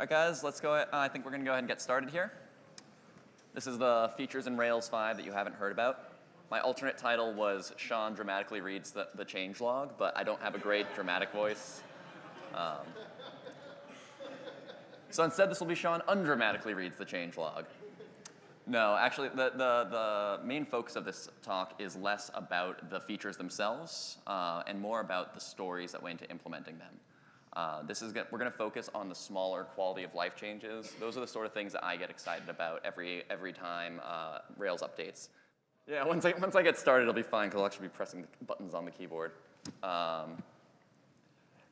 right, guys, let's go. Uh, I think we're going to go ahead and get started here. This is the features in Rails 5 that you haven't heard about. My alternate title was Sean dramatically reads the, the change log, but I don't have a great dramatic voice. Um, so instead, this will be Sean undramatically reads the change log. No, actually, the, the, the main focus of this talk is less about the features themselves uh, and more about the stories that went into implementing them. Uh, this is we're going to focus on the smaller quality of life changes. Those are the sort of things that I get excited about every every time uh, Rails updates. Yeah, once I once I get started, it'll be fine because I'll actually be pressing the buttons on the keyboard. Um,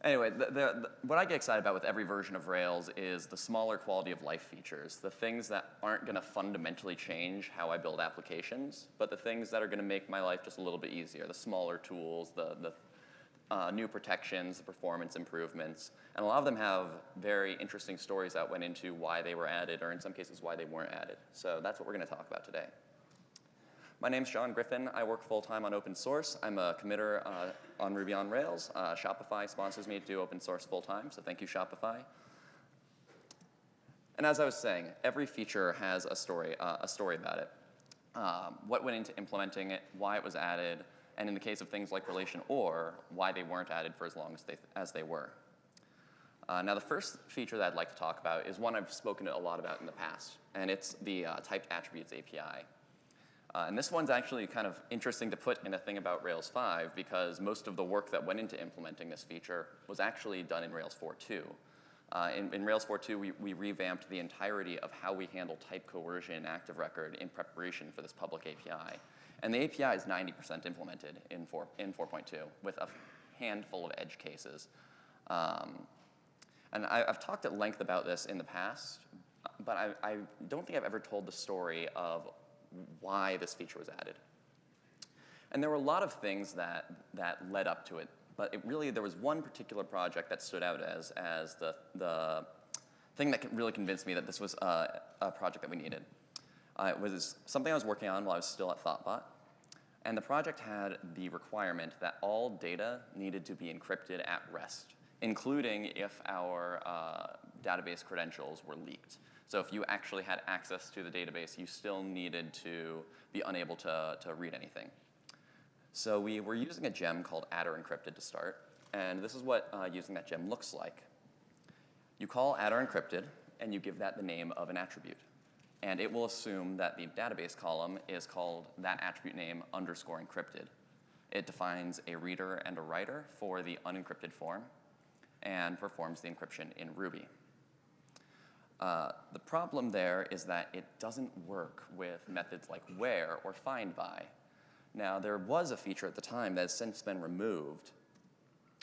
anyway, the, the, the, what I get excited about with every version of Rails is the smaller quality of life features, the things that aren't going to fundamentally change how I build applications, but the things that are going to make my life just a little bit easier, the smaller tools, the, the uh, new protections, performance improvements, and a lot of them have very interesting stories that went into why they were added, or in some cases why they weren't added. So that's what we're going to talk about today. My name's Sean Griffin. I work full-time on open source. I'm a committer uh, on Ruby on Rails. Uh, Shopify sponsors me to do open source full-time, so thank you, Shopify. And as I was saying, every feature has a story, uh, a story about it. Um, what went into implementing it, why it was added, and in the case of things like relation or, why they weren't added for as long as they, as they were. Uh, now the first feature that I'd like to talk about is one I've spoken a lot about in the past, and it's the uh, typed attributes API. Uh, and this one's actually kind of interesting to put in a thing about Rails 5 because most of the work that went into implementing this feature was actually done in Rails 4.2. Uh, in, in, Rails 4.2, we, we, revamped the entirety of how we handle type coercion in active record in preparation for this public API. And the API is 90% implemented in 4.2 in with a handful of edge cases. Um, and I, have talked at length about this in the past, but I, I, don't think I've ever told the story of why this feature was added. And there were a lot of things that, that led up to it, but it really, there was one particular project that stood out as, as the, the thing that really convinced me that this was a, a project that we needed. Uh, it was something I was working on while I was still at Thoughtbot. And the project had the requirement that all data needed to be encrypted at rest, including if our uh, database credentials were leaked. So if you actually had access to the database, you still needed to be unable to, to read anything. So we were using a gem called attr_encrypted to start. And this is what uh, using that gem looks like. You call attr_encrypted, and you give that the name of an attribute and it will assume that the database column is called that attribute name underscore encrypted. It defines a reader and a writer for the unencrypted form and performs the encryption in Ruby. Uh, the problem there is that it doesn't work with methods like where or find by. Now, there was a feature at the time that has since been removed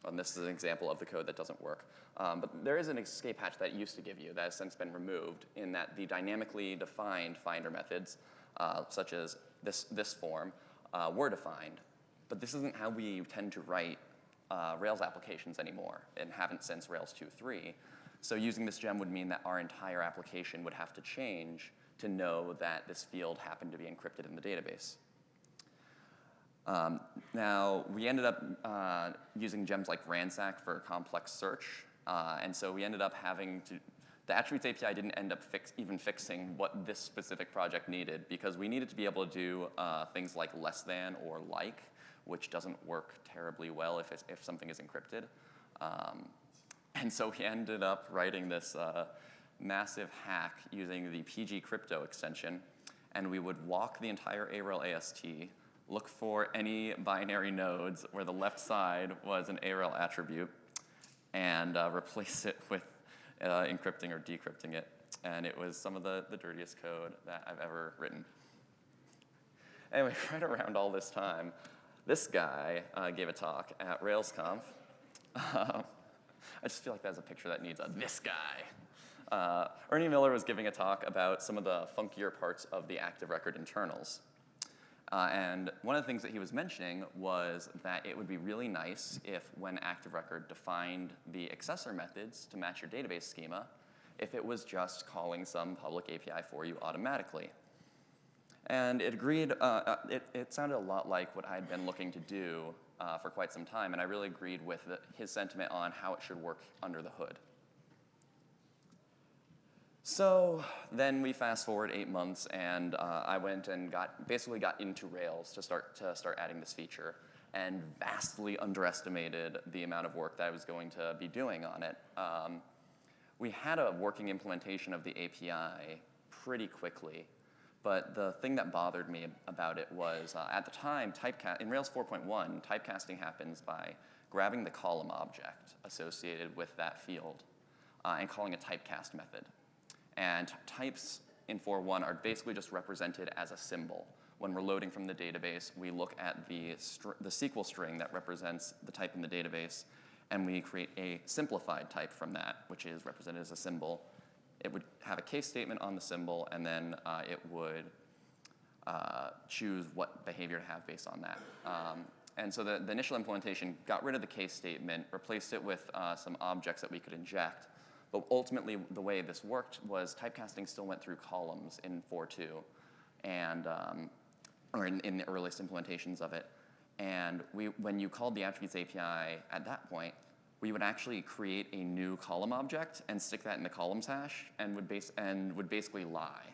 and this is an example of the code that doesn't work. Um, but there is an escape hatch that used to give you that has since been removed in that the dynamically defined finder methods, uh, such as this, this form, uh, were defined. But this isn't how we tend to write uh, Rails applications anymore and haven't since Rails 2.3. So using this gem would mean that our entire application would have to change to know that this field happened to be encrypted in the database. Um, now, we ended up uh, using gems like Ransack for complex search, uh, and so we ended up having to, the attributes API didn't end up fix, even fixing what this specific project needed because we needed to be able to do uh, things like less than or like, which doesn't work terribly well if, if something is encrypted. Um, and so we ended up writing this uh, massive hack using the pgcrypto extension, and we would walk the entire Arel AST look for any binary nodes where the left side was an Arel attribute and uh, replace it with uh, encrypting or decrypting it. And it was some of the, the dirtiest code that I've ever written. Anyway, right around all this time, this guy uh, gave a talk at RailsConf. I just feel like that's a picture that needs a this guy. Uh, Ernie Miller was giving a talk about some of the funkier parts of the active record internals. Uh, and one of the things that he was mentioning was that it would be really nice if when Active Record defined the accessor methods to match your database schema, if it was just calling some public API for you automatically. And it agreed, uh, uh, it, it, sounded a lot like what I had been looking to do uh, for quite some time, and I really agreed with the, his sentiment on how it should work under the hood. So then we fast forward eight months, and uh, I went and got basically got into Rails to start to start adding this feature, and vastly underestimated the amount of work that I was going to be doing on it. Um, we had a working implementation of the API pretty quickly, but the thing that bothered me about it was uh, at the time, typecast in Rails 4.1, typecasting happens by grabbing the column object associated with that field uh, and calling a typecast method. And types in 4.1 are basically just represented as a symbol. When we're loading from the database, we look at the, the SQL string that represents the type in the database, and we create a simplified type from that, which is represented as a symbol. It would have a case statement on the symbol, and then uh, it would uh, choose what behavior to have based on that. Um, and so the, the, initial implementation got rid of the case statement, replaced it with uh, some objects that we could inject, but ultimately, the way this worked was typecasting still went through columns in 4.2, and um, or in, in, the earliest implementations of it. And we, when you called the attributes API at that point, we would actually create a new column object and stick that in the columns hash and would, base, and would basically lie.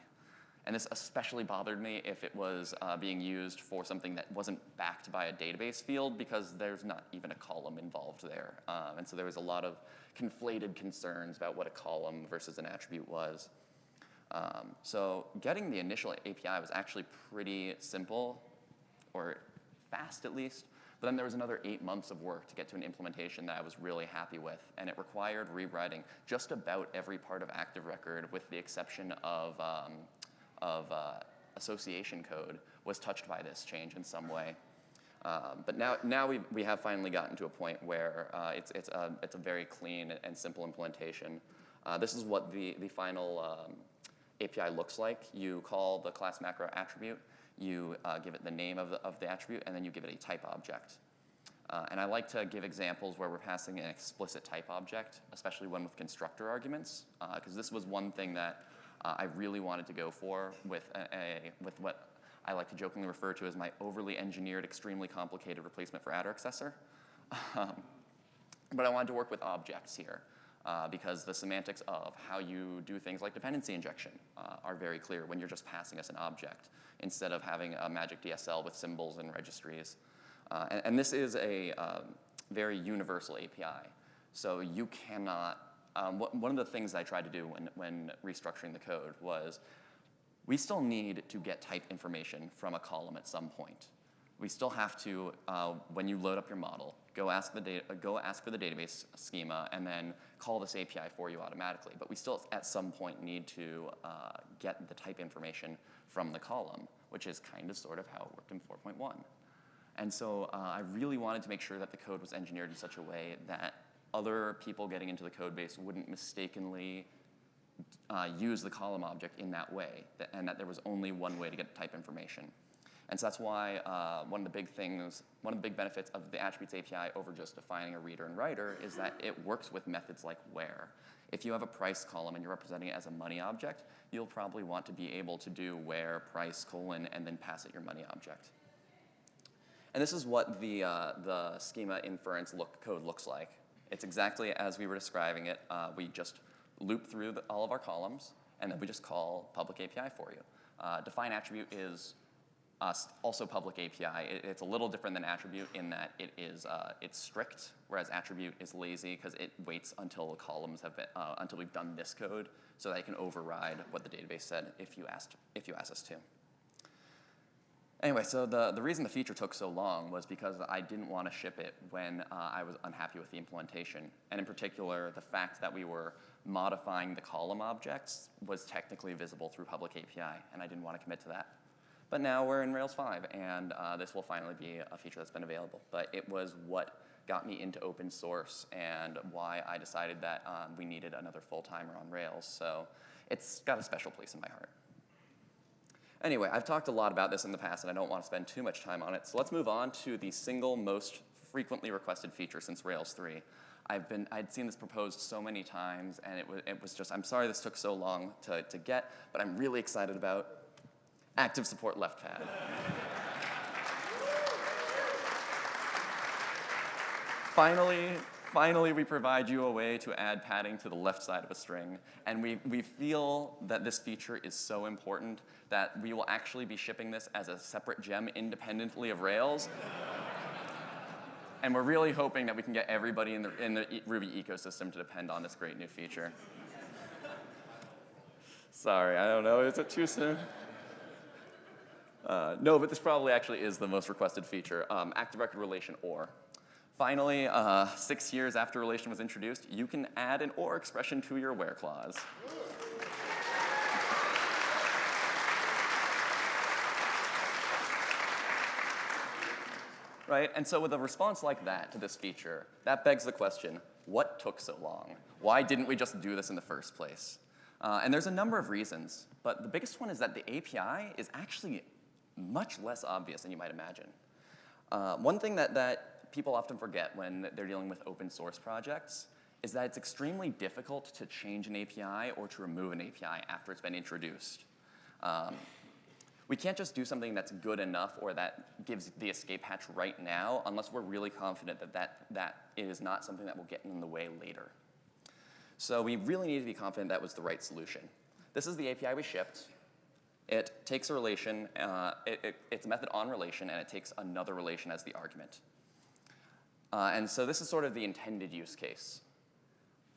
And this especially bothered me if it was uh, being used for something that wasn't backed by a database field because there's not even a column involved there. Um, and so there was a lot of conflated concerns about what a column versus an attribute was. Um, so getting the initial API was actually pretty simple, or fast at least. But then there was another eight months of work to get to an implementation that I was really happy with. And it required rewriting just about every part of Active Record with the exception of um, of uh, association code was touched by this change in some way. Um, but now, now we, we have finally gotten to a point where uh, it's, it's, a, it's a very clean and simple implementation. Uh, this is what the, the final um, API looks like. You call the class macro attribute, you uh, give it the name of the, of the attribute, and then you give it a type object. Uh, and I like to give examples where we're passing an explicit type object, especially one with constructor arguments, because uh, this was one thing that uh, I really wanted to go for with, a, a, with what I like to jokingly refer to as my overly engineered, extremely complicated replacement for attr_accessor. Um, but I wanted to work with objects here. Uh, because the semantics of how you do things like dependency injection uh, are very clear when you're just passing us an object instead of having a magic DSL with symbols and registries. Uh, and, and, this is a um, very universal API. So you cannot um, what, one of the things I tried to do when, when restructuring the code was we still need to get type information from a column at some point. We still have to, uh, when you load up your model, go ask, the data, go ask for the database schema and then call this API for you automatically. But we still, at some point, need to uh, get the type information from the column, which is kind of sort of how it worked in 4.1. And so uh, I really wanted to make sure that the code was engineered in such a way that other people getting into the code base wouldn't mistakenly uh, use the column object in that way, and that there was only one way to get type information. And so that's why uh, one of the big things, one of the big benefits of the attributes API over just defining a reader and writer is that it works with methods like where. If you have a price column and you're representing it as a money object, you'll probably want to be able to do where price colon and then pass it your money object. And this is what the, uh, the schema inference look, code looks like. It's exactly as we were describing it. Uh, we just loop through the, all of our columns, and then we just call public API for you. Uh, define attribute is uh, also public API. It, it's a little different than attribute in that it is uh, it's strict, whereas attribute is lazy because it waits until the columns have been uh, until we've done this code, so that it can override what the database said if you asked if you asked us to. Anyway, so the, the reason the feature took so long was because I didn't want to ship it when uh, I was unhappy with the implementation. And in particular, the fact that we were modifying the column objects was technically visible through public API, and I didn't want to commit to that. But now we're in Rails 5, and uh, this will finally be a feature that's been available. But it was what got me into open source and why I decided that um, we needed another full-timer on Rails. So it's got a special place in my heart. Anyway, I've talked a lot about this in the past, and I don't want to spend too much time on it. So let's move on to the single most frequently requested feature since Rails 3. I've been, I'd seen this proposed so many times, and it was, it was just, I'm sorry this took so long to, to get, but I'm really excited about active support left pad. finally, Finally, we provide you a way to add padding to the left side of a string. And we, we feel that this feature is so important that we will actually be shipping this as a separate gem independently of Rails. and we're really hoping that we can get everybody in the, in the Ruby ecosystem to depend on this great new feature. Sorry, I don't know, is it too soon? Uh, no, but this probably actually is the most requested feature, um, active record relation OR. Finally, uh, six years after relation was introduced, you can add an OR expression to your where clause. Right, and so with a response like that to this feature, that begs the question, what took so long? Why didn't we just do this in the first place? Uh, and there's a number of reasons, but the biggest one is that the API is actually much less obvious than you might imagine. Uh, one thing that, that people often forget when they're dealing with open source projects is that it's extremely difficult to change an API or to remove an API after it's been introduced. Um, we can't just do something that's good enough or that gives the escape hatch right now unless we're really confident that that, that is not something that will get in the way later. So we really need to be confident that was the right solution. This is the API we shipped. It takes a relation, uh, it, it, it's a method on relation, and it takes another relation as the argument. Uh, and so this is sort of the intended use case.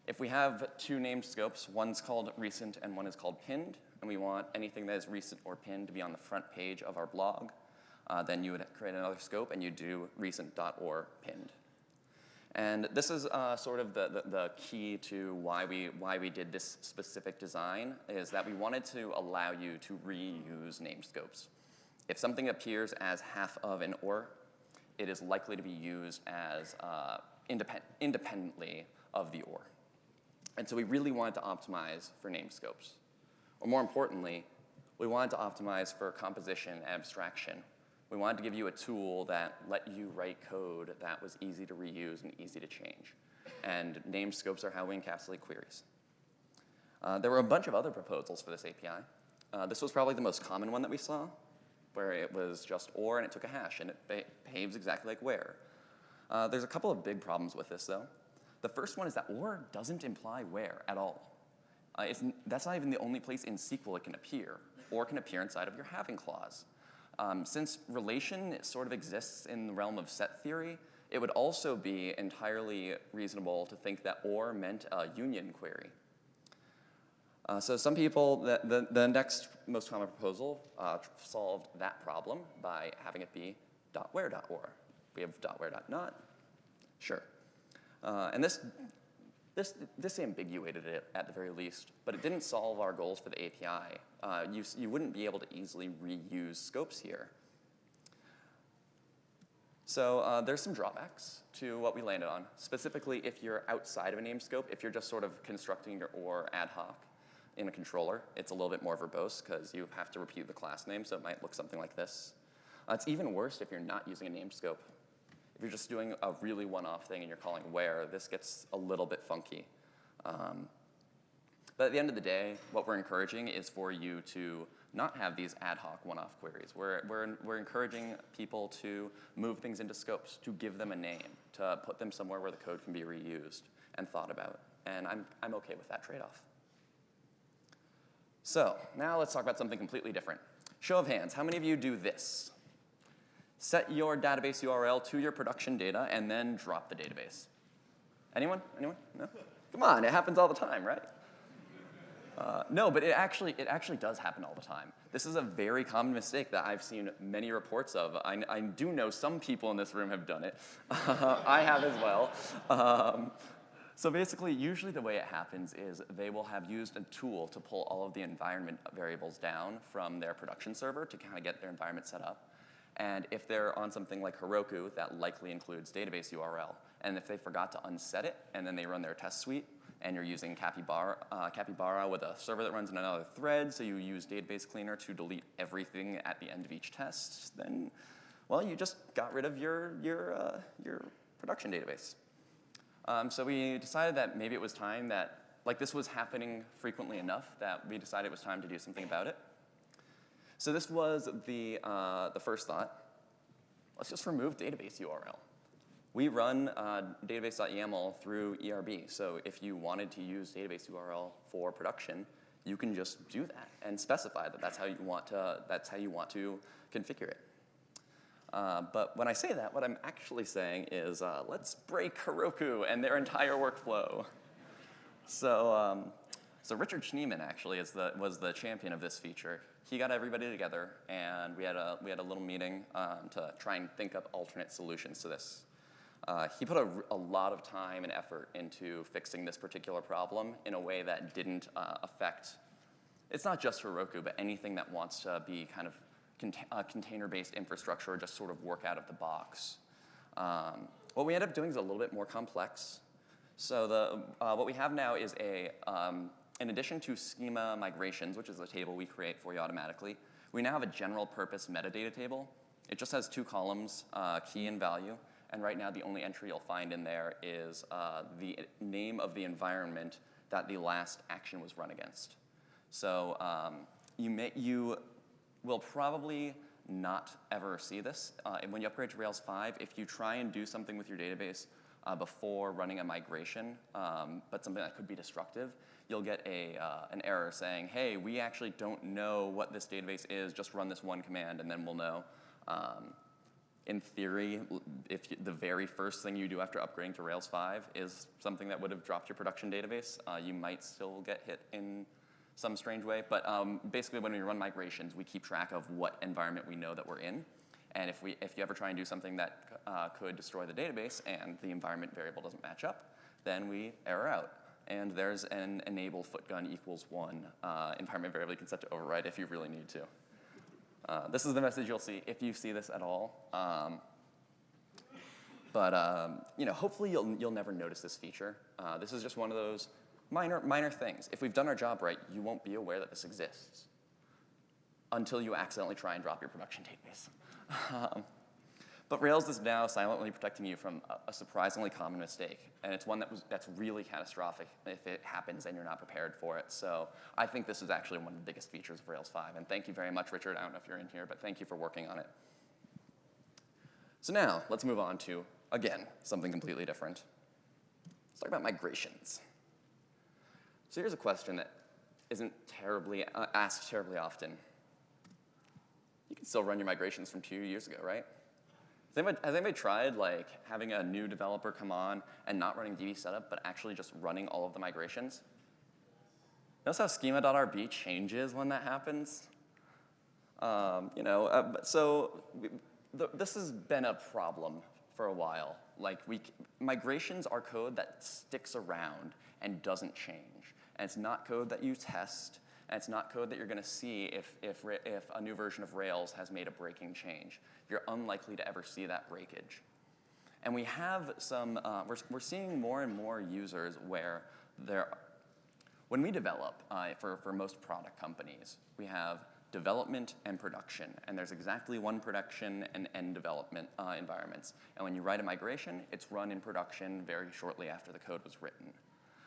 If we have two named scopes, one's called recent and one is called pinned, and we want anything that is recent or pinned to be on the front page of our blog, uh, then you would create another scope and you do recent.or pinned. And this is uh, sort of the, the, the, key to why we, why we did this specific design, is that we wanted to allow you to reuse named scopes. If something appears as half of an or it is likely to be used as uh, independ independently of the OR. And so we really wanted to optimize for name scopes. Or more importantly, we wanted to optimize for composition and abstraction. We wanted to give you a tool that let you write code that was easy to reuse and easy to change. And name scopes are how we encapsulate queries. Uh, there were a bunch of other proposals for this API. Uh, this was probably the most common one that we saw, where it was just or and it took a hash and it behaves exactly like where. Uh, there's a couple of big problems with this though. The first one is that or doesn't imply where at all. Uh, that's not even the only place in SQL it can appear. Or can appear inside of your having clause. Um, since relation sort of exists in the realm of set theory, it would also be entirely reasonable to think that or meant a union query. Uh, so some people, the, the, the, next most common proposal uh, solved that problem by having it be .where.or. We have .where.not, sure. Uh, and this, this, this ambiguated it at the very least, but it didn't solve our goals for the API. Uh, you, you wouldn't be able to easily reuse scopes here. So uh, there's some drawbacks to what we landed on, specifically if you're outside of a name scope, if you're just sort of constructing your OR ad hoc in a controller. It's a little bit more verbose because you have to repeat the class name, so it might look something like this. Uh, it's even worse if you're not using a name scope. If you're just doing a really one-off thing and you're calling where, this gets a little bit funky. Um, but at the end of the day, what we're encouraging is for you to not have these ad hoc one-off queries. We're, we're, we're encouraging people to move things into scopes, to give them a name, to put them somewhere where the code can be reused and thought about. And I'm, I'm okay with that trade-off. So now let's talk about something completely different. Show of hands, how many of you do this? Set your database URL to your production data and then drop the database. Anyone? Anyone? No? Come on, it happens all the time, right? Uh, no, but it actually, it actually does happen all the time. This is a very common mistake that I've seen many reports of. I, I do know some people in this room have done it. I have as well. Um, so basically, usually the way it happens is they will have used a tool to pull all of the environment variables down from their production server to kind of get their environment set up. And if they're on something like Heroku, that likely includes database URL. And if they forgot to unset it, and then they run their test suite, and you're using Capybara, uh, Capybara with a server that runs in another thread, so you use Database Cleaner to delete everything at the end of each test, then, well, you just got rid of your, your, uh, your production database. Um, so we decided that maybe it was time that, like this was happening frequently enough that we decided it was time to do something about it. So this was the, uh, the first thought. Let's just remove database URL. We run uh, database.yaml through ERB. So if you wanted to use database URL for production, you can just do that and specify that that's how you want to, that's how you want to configure it. Uh, but when I say that, what I'm actually saying is uh, let's break Heroku and their entire workflow. So, um, so Richard Schneeman actually is the, was the champion of this feature. He got everybody together, and we had a, we had a little meeting um, to try and think up alternate solutions to this. Uh, he put a, a, lot of time and effort into fixing this particular problem in a way that didn't uh, affect, it's not just Heroku, but anything that wants to be kind of cont uh, container-based infrastructure or just sort of work out of the box. Um, what we end up doing is a little bit more complex. So the, uh, what we have now is a, um, in addition to schema migrations, which is a table we create for you automatically, we now have a general purpose metadata table. It just has two columns, uh, key and value. And right now, the only entry you'll find in there is uh, the name of the environment that the last action was run against. So um, you, may, you will probably not ever see this. Uh, when you upgrade to Rails 5, if you try and do something with your database uh, before running a migration, um, but something that could be destructive, you'll get a, uh, an error saying, hey, we actually don't know what this database is, just run this one command and then we'll know. Um, in theory, if you, the very first thing you do after upgrading to Rails 5 is something that would have dropped your production database, uh, you might still get hit in some strange way. But um, basically, when we run migrations, we keep track of what environment we know that we're in. And if, we, if you ever try and do something that uh, could destroy the database and the environment variable doesn't match up, then we error out. And there's an enable footgun equals one uh, environment variable you can set to override if you really need to. Uh, this is the message you'll see if you see this at all. Um, but um, you know, hopefully you'll, you'll never notice this feature. Uh, this is just one of those minor, minor things. If we've done our job right, you won't be aware that this exists until you accidentally try and drop your production database. um, but Rails is now silently protecting you from a, a, surprisingly common mistake, and it's one that was, that's really catastrophic if it happens and you're not prepared for it. So I think this is actually one of the biggest features of Rails 5, and thank you very much, Richard. I don't know if you're in here, but thank you for working on it. So now, let's move on to, again, something completely different. Let's talk about migrations. So here's a question that isn't terribly uh, asked terribly often. You can still run your migrations from two years ago, right? Has anybody, has anybody, tried like having a new developer come on and not running DB setup, but actually just running all of the migrations? Notice how schema.rb changes when that happens? Um, you know, uh, so we, this has been a problem for a while. Like we, migrations are code that sticks around and doesn't change. And it's not code that you test, and it's not code that you're going to see if, if, if a new version of Rails has made a breaking change you're unlikely to ever see that breakage. And we have some, uh, we're, we're seeing more and more users where there, when we develop uh, for, for most product companies, we have development and production. And there's exactly one production and end development uh, environments. And when you write a migration, it's run in production very shortly after the code was written.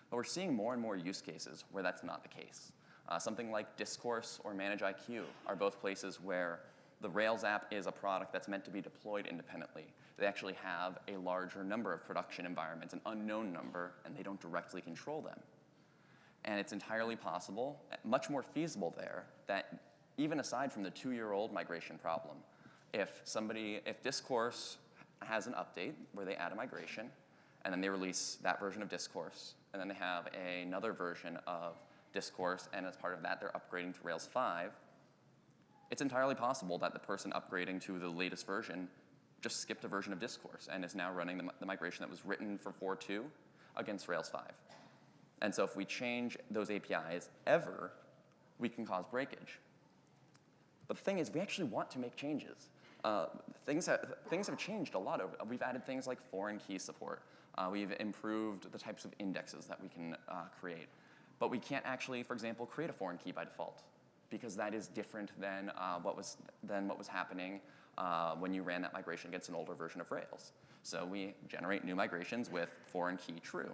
But we're seeing more and more use cases where that's not the case. Uh, something like Discourse or ManageIQ are both places where the Rails app is a product that's meant to be deployed independently. They actually have a larger number of production environments, an unknown number, and they don't directly control them. And it's entirely possible, much more feasible there, that even aside from the two-year-old migration problem, if somebody, if Discourse has an update where they add a migration, and then they release that version of Discourse, and then they have another version of Discourse, and as part of that, they're upgrading to Rails 5, it's entirely possible that the person upgrading to the latest version just skipped a version of Discourse and is now running the, the migration that was written for 4.2 against Rails 5. And so if we change those APIs ever, we can cause breakage. But the thing is, we actually want to make changes. Uh, things, have, things have changed a lot. Over, we've added things like foreign key support. Uh, we've improved the types of indexes that we can uh, create. But we can't actually, for example, create a foreign key by default because that is different than, uh, what, was, than what was happening uh, when you ran that migration against an older version of Rails. So we generate new migrations with foreign key true.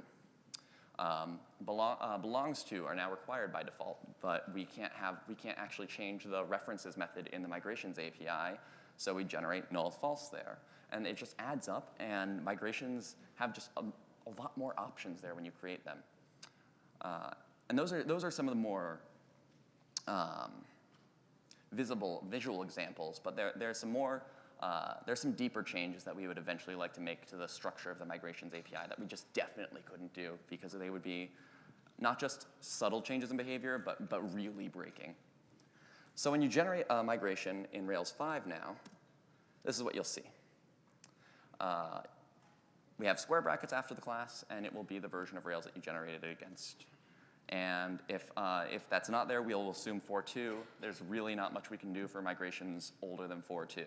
Um, uh, belongs to are now required by default, but we can't have we can't actually change the references method in the migrations API So we generate null false there. And it just adds up, and migrations have just a, a lot more options there when you create them. Uh, and those are, those are some of the more um, visible visual examples, but there, there's some more, uh, there's some deeper changes that we would eventually like to make to the structure of the migrations API that we just definitely couldn't do because they would be not just subtle changes in behavior, but, but really breaking. So when you generate a migration in Rails 5 now, this is what you'll see. Uh, we have square brackets after the class, and it will be the version of Rails that you generated it against. And if, uh, if that's not there, we'll assume 4.2. There's really not much we can do for migrations older than 4.2.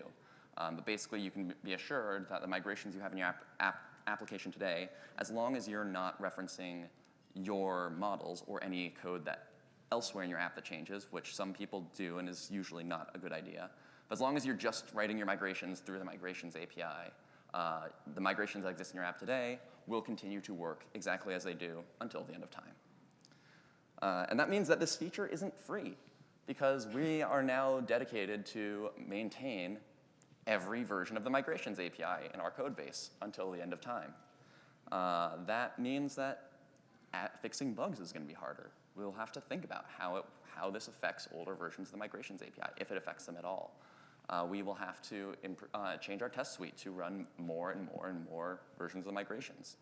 Um, but basically, you can be assured that the migrations you have in your app, app application today, as long as you're not referencing your models or any code that elsewhere in your app that changes, which some people do and is usually not a good idea. But as long as you're just writing your migrations through the migrations API, uh, the migrations that exist in your app today will continue to work exactly as they do until the end of time. Uh, and that means that this feature isn't free because we are now dedicated to maintain every version of the migrations API in our code base until the end of time. Uh, that means that fixing bugs is going to be harder. We'll have to think about how, it, how this affects older versions of the migrations API, if it affects them at all. Uh, we will have to uh, change our test suite to run more and more and more versions of the migrations.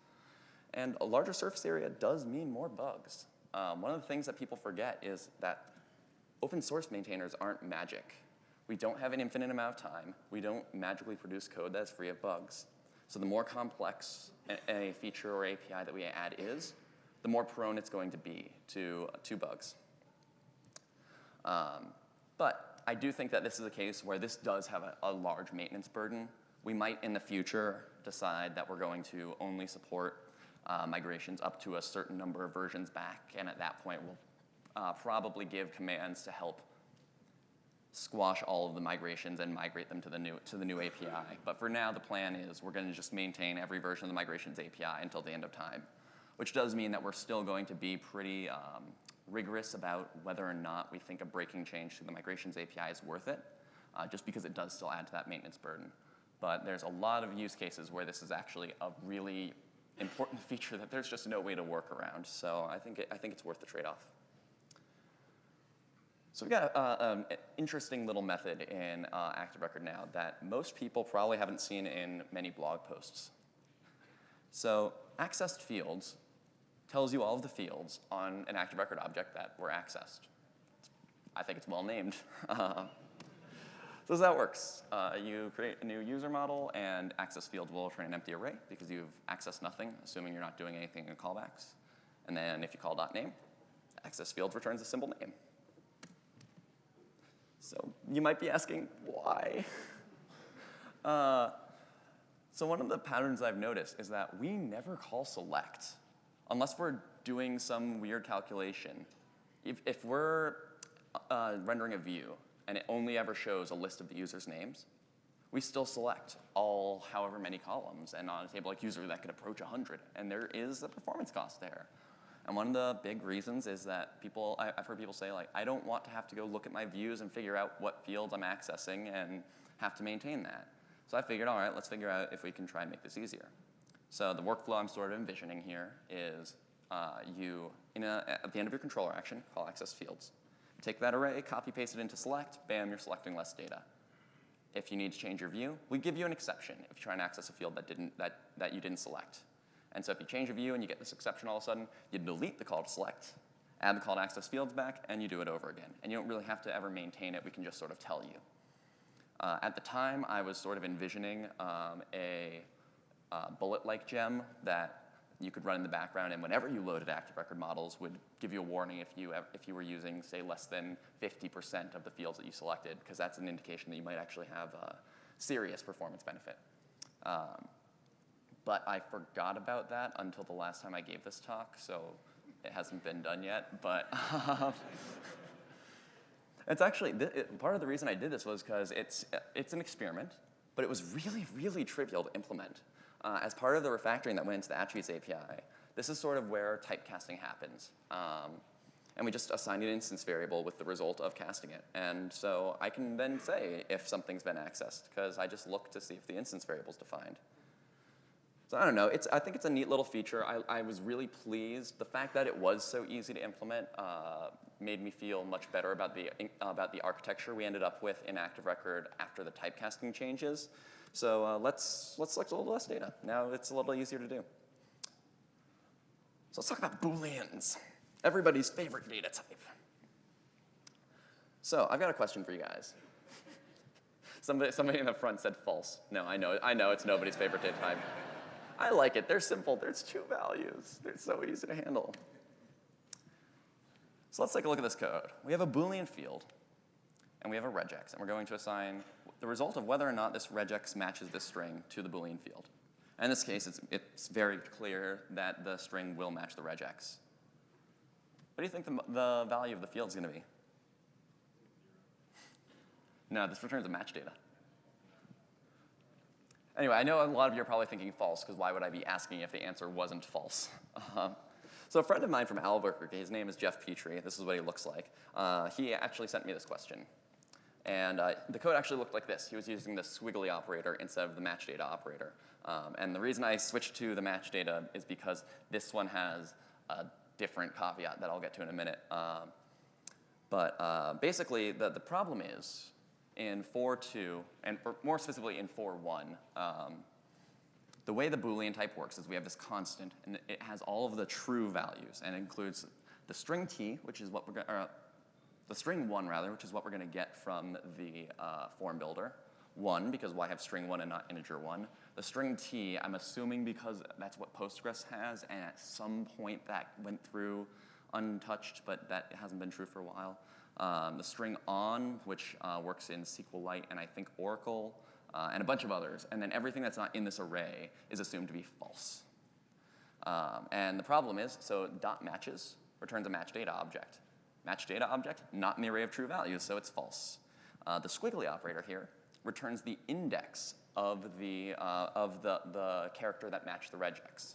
And a larger surface area does mean more bugs. Um, one of the things that people forget is that open source maintainers aren't magic. We don't have an infinite amount of time. We don't magically produce code that's free of bugs. So the more complex a feature or API that we add is, the more prone it's going to be to, to bugs. Um, but I do think that this is a case where this does have a, a large maintenance burden. We might in the future decide that we're going to only support uh, migrations up to a certain number of versions back, and at that point we'll uh, probably give commands to help squash all of the migrations and migrate them to the new to the new API. But for now, the plan is we're going to just maintain every version of the migrations API until the end of time, which does mean that we're still going to be pretty um, rigorous about whether or not we think a breaking change to the migrations API is worth it, uh, just because it does still add to that maintenance burden. But there's a lot of use cases where this is actually a really important feature that there's just no way to work around. So I think, it, I think it's worth the trade-off. So we've got uh, um, an interesting little method in uh, Active Record now that most people probably haven't seen in many blog posts. So accessed fields tells you all of the fields on an Active Record object that were accessed. I think it's well named. So it works. Uh, you create a new user model, and access field will return an empty array because you've accessed nothing, assuming you're not doing anything in callbacks. And then if you call dot .name, access field returns a symbol name. So you might be asking, why? Uh, so one of the patterns I've noticed is that we never call select unless we're doing some weird calculation. If, if we're uh, rendering a view and it only ever shows a list of the user's names, we still select all however many columns. And on a table like user, that could approach 100. And there is a performance cost there. And one of the big reasons is that people, I, have heard people say like, I don't want to have to go look at my views and figure out what fields I'm accessing and have to maintain that. So I figured, all right, let's figure out if we can try and make this easier. So the workflow I'm sort of envisioning here is uh, you, a, at the end of your controller action, call access fields. Take that array, copy paste it into select, bam, you're selecting less data. If you need to change your view, we give you an exception if you try and access a field that, didn't, that, that you didn't select. And so if you change your view and you get this exception all of a sudden, you delete the call to select, add the call to access fields back, and you do it over again. And you don't really have to ever maintain it. We can just sort of tell you. Uh, at the time, I was sort of envisioning um, a uh, bullet-like gem that you could run in the background, and whenever you loaded active record models, would give you a warning if you, if you were using, say, less than 50% of the fields that you selected, because that's an indication that you might actually have a serious performance benefit. Um, but I forgot about that until the last time I gave this talk, so it hasn't been done yet. But it's actually, it, part of the reason I did this was because it's, it's an experiment, but it was really, really trivial to implement. Uh, as part of the refactoring that went into the attributes API, this is sort of where typecasting happens. Um, and we just assign an instance variable with the result of casting it. And so I can then say if something's been accessed, because I just look to see if the instance variable is defined. So I don't know, it's, I think it's a neat little feature. I, I was really pleased. The fact that it was so easy to implement uh, made me feel much better about the, about the architecture we ended up with in Active Record after the typecasting changes. So uh, let's, let's select a little less data. Now it's a little easier to do. So let's talk about Booleans, everybody's favorite data type. So I've got a question for you guys. Somebody, somebody in the front said false. No, I know, I know it's nobody's favorite data type. I like it. They're simple. There's two values. They're so easy to handle. So let's take a look at this code. We have a Boolean field, and we have a regex, and we're going to assign the result of whether or not this regex matches this string to the Boolean field. In this case, it's, it's very clear that the string will match the regex. What do you think the, the value of the field is going to be? No, this returns a match data. Anyway, I know a lot of you are probably thinking false, because why would I be asking if the answer wasn't false? Uh, so a friend of mine from Albuquerque, his name is Jeff Petrie, this is what he looks like. Uh, he actually sent me this question. And uh, the code actually looked like this. He was using the squiggly operator instead of the match data operator. Um, and the reason I switched to the match data is because this one has a different caveat that I'll get to in a minute. Um, but uh, basically, the, the problem is in 4.2, and more specifically in 4.1, um, the way the Boolean type works is we have this constant, and it has all of the true values, and includes the string t, which is what we're going to, the string 1 rather, which is what we're going to get from the uh, form builder. 1, because why have string 1 and not integer 1? The string t, I'm assuming because that's what Postgres has, and at some point that went through untouched, but that hasn't been true for a while. Um, the string on, which uh, works in SQLite and I think Oracle, uh, and a bunch of others. And then everything that's not in this array is assumed to be false. Um, and the problem is, so dot matches returns a match data object. Match data object, not in the array of true values, so it's false. Uh, the squiggly operator here returns the index of the, uh, of the, the character that matched the regex.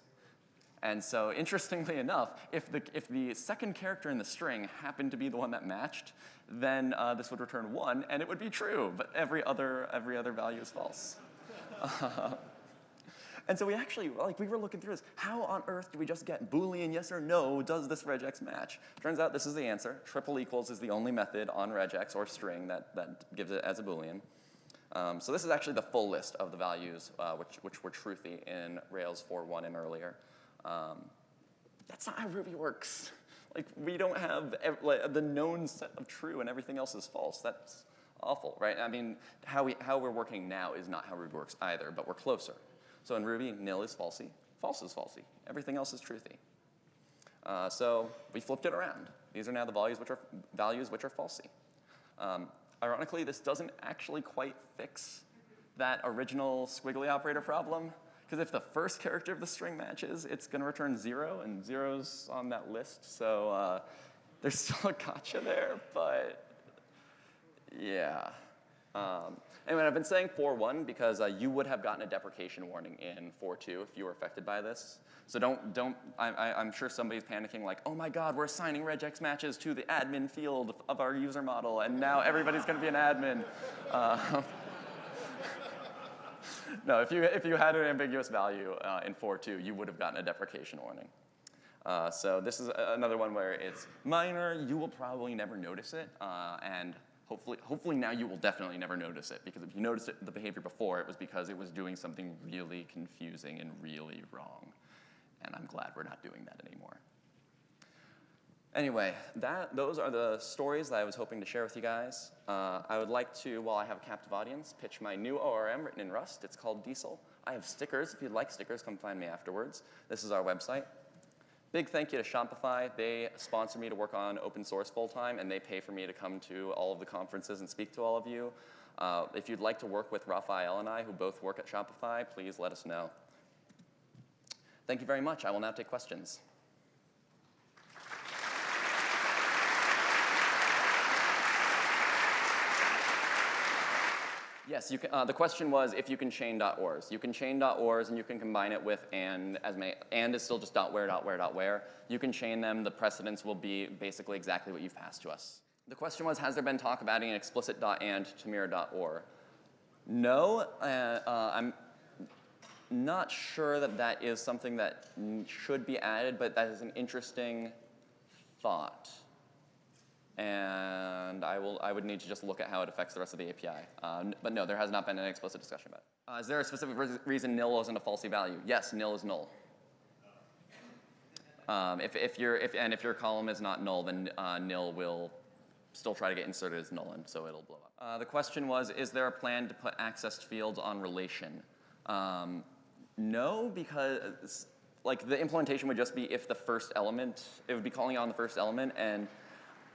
And so interestingly enough, if the, if the second character in the string happened to be the one that matched, then uh, this would return one, and it would be true, but every other, every other value is false. And so we actually, like we were looking through this, how on earth do we just get Boolean yes or no, does this regex match? Turns out this is the answer. Triple equals is the only method on regex or string that, that gives it as a Boolean. Um, so this is actually the full list of the values uh, which, which were truthy in Rails 4.1 and earlier. Um, that's not how Ruby works. Like, we don't have like, the known set of true and everything else is false. That's awful, right? I mean, how, we, how we're working now is not how Ruby works either, but we're closer. So in Ruby, nil is falsy, false is falsy. Everything else is truthy. Uh, so we flipped it around. These are now the values which are, values which are falsy. Um, ironically, this doesn't actually quite fix that original squiggly operator problem. Because if the first character of the string matches, it's going to return zero, and zero's on that list. So uh, there's still a gotcha there, but yeah. Um, anyway, I've been saying 4.1 because uh, you would have gotten a deprecation warning in 4.2 if you were affected by this. So don't, don't, I, am sure somebody's panicking like, oh my God, we're assigning regex matches to the admin field of our user model, and now everybody's gonna be an admin. Uh, no, if you, if you had an ambiguous value uh, in 4.2, you would have gotten a deprecation warning. Uh, so this is another one where it's minor, you will probably never notice it, uh, and hopefully, hopefully now you will definitely never notice it, because if you noticed it, the behavior before, it was because it was doing something really confusing and really wrong. And I'm glad we're not doing that anymore. Anyway, that, those are the stories that I was hoping to share with you guys. Uh, I would like to, while I have a captive audience, pitch my new ORM written in Rust. It's called Diesel. I have stickers. If you'd like stickers, come find me afterwards. This is our website. Big thank you to Shopify. They sponsor me to work on open source full time, and they pay for me to come to all of the conferences and speak to all of you. Uh, if you'd like to work with Rafael and I, who both work at Shopify, please let us know. Thank you very much. I will now take questions. Yes, you can, uh, the question was if you can chain .ors. You can chain .ors and you can combine it with and as may, and is still just .where, .where, .where. You can chain them. The precedence will be basically exactly what you've passed to us. The question was, has there been talk of adding an explicit .and to mirror.or? No, uh, uh, I'm not sure that that is something that should be added, but that is an interesting thought and I, will, I would need to just look at how it affects the rest of the API. Uh, but no, there has not been an explicit discussion about it. Uh, is there a specific re reason nil isn't a falsy value? Yes, nil is null. Um, if, if your if, and if your column is not null, then uh, nil will still try to get inserted as null, and so it'll blow up. Uh, the question was, is there a plan to put accessed fields on relation? Um, no, because like the implementation would just be if the first element, it would be calling on the first element, and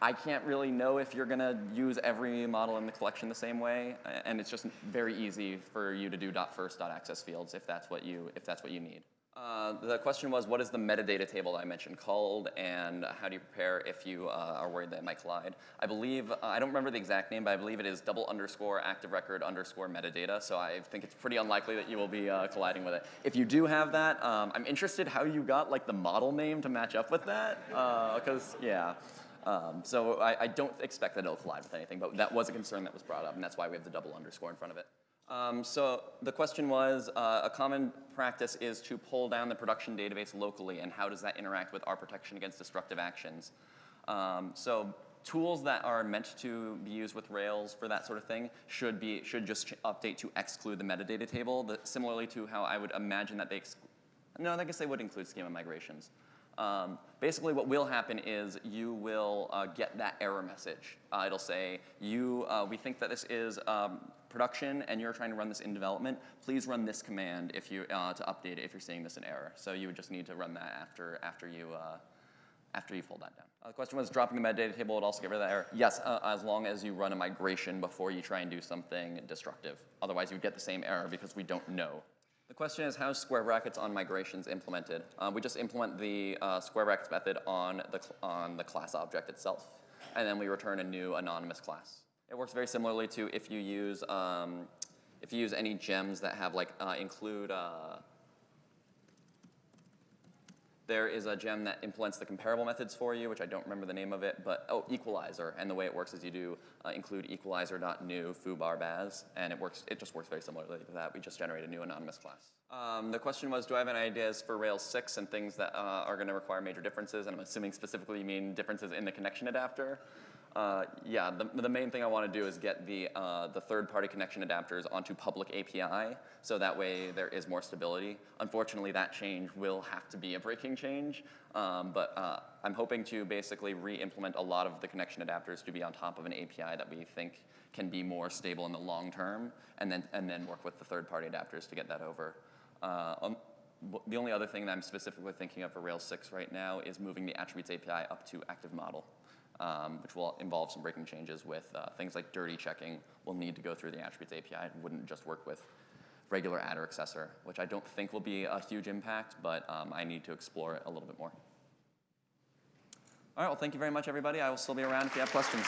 I can't really know if you're gonna use every model in the collection the same way, and it's just very easy for you to do .first .access fields if that's what you, if that's what you need. Uh, the question was, what is the metadata table that I mentioned called, and how do you prepare if you uh, are worried that it might collide? I believe, uh, I don't remember the exact name, but I believe it is double underscore active record underscore metadata, so I think it's pretty unlikely that you will be uh, colliding with it. If you do have that, um, I'm interested how you got like the model name to match up with that, because, uh, yeah. Um, so I, I, don't expect that it'll collide with anything, but that was a concern that was brought up, and that's why we have the double underscore in front of it. Um, so the question was, uh, a common practice is to pull down the production database locally, and how does that interact with our protection against destructive actions? Um, so tools that are meant to be used with Rails for that sort of thing should be should just update to exclude the metadata table, the, similarly to how I would imagine that they, no, I guess they would include schema migrations. Um, basically what will happen is you will uh, get that error message. Uh, it'll say, you, uh, we think that this is um, production and you're trying to run this in development. Please run this command if you, uh, to update it if you're seeing this in error. So you would just need to run that after, after, you, uh, after you fold that down. Uh, the question was dropping the metadata table would also get rid of that error. Yes, as long as you run a migration before you try and do something destructive. Otherwise you would get the same error because we don't know the question is how is square brackets on migrations implemented? Um, we just implement the uh, square brackets method on the, on the class object itself, and then we return a new anonymous class. It works very similarly to if you use, um, if you use any gems that have like, uh, include uh, there is a gem that implements the comparable methods for you, which I don't remember the name of it, but oh, equalizer. And the way it works is you do uh, include equalizer.new foobar baz, and it works. It just works very similarly to that. We just generate a new anonymous class. Um, the question was, do I have any ideas for Rails 6 and things that uh, are going to require major differences? And I'm assuming specifically you mean differences in the connection adapter. Uh, yeah, the, the main thing I want to do is get the, uh, the third-party connection adapters onto public API, so that way there is more stability. Unfortunately, that change will have to be a breaking change, um, but uh, I'm hoping to basically re-implement a lot of the connection adapters to be on top of an API that we think can be more stable in the long term, and then, and then work with the third-party adapters to get that over. Uh, um, the only other thing that I'm specifically thinking of for Rails 6 right now is moving the attributes API up to active model um, which will involve some breaking changes with uh, things like dirty checking. We'll need to go through the attributes API. It wouldn't just work with regular attr_accessor, which I don't think will be a huge impact, but um, I need to explore it a little bit more. All right, well, thank you very much, everybody. I will still be around if you have questions.